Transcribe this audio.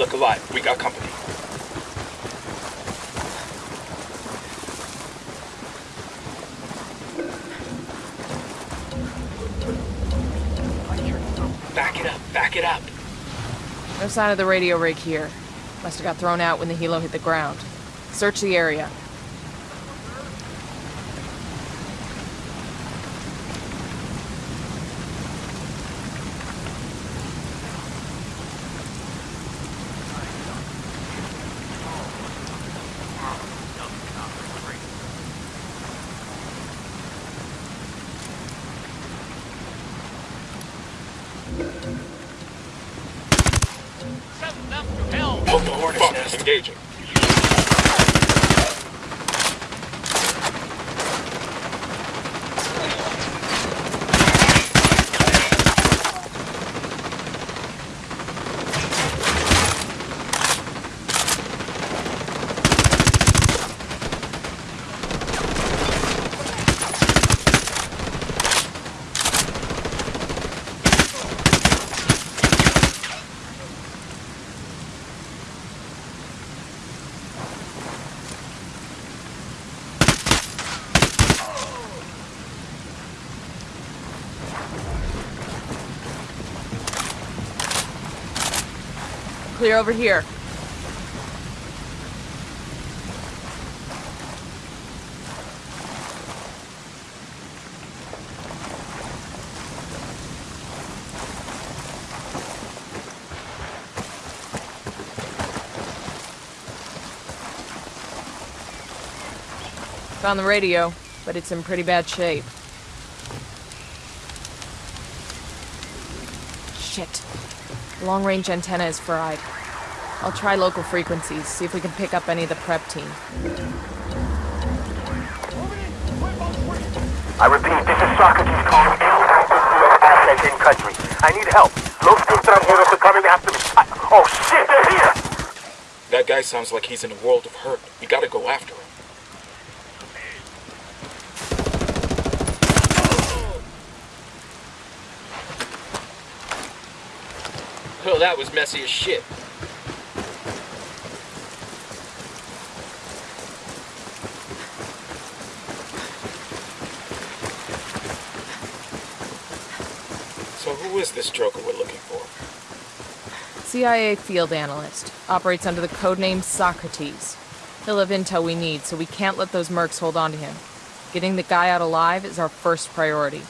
Look alive. We got company. Back it up. Back it up. No sign of the radio rig here. Must have got thrown out when the helo hit the ground. Search the area. Engaging. Clear over here. Found the radio, but it's in pretty bad shape. Shit. Long-range antenna is fried. I'll try local frequencies, see if we can pick up any of the prep team. I repeat, this is Socrates calling any access to your assets in country. I need help. Los extranjeros are coming after me. I, oh shit, they're here! That guy sounds like he's in a world of hurt. We gotta go after him. Oh, that was messy as shit. So who is this joker we're looking for? CIA field analyst. Operates under the codename Socrates. He'll have intel we need, so we can't let those mercs hold on to him. Getting the guy out alive is our first priority.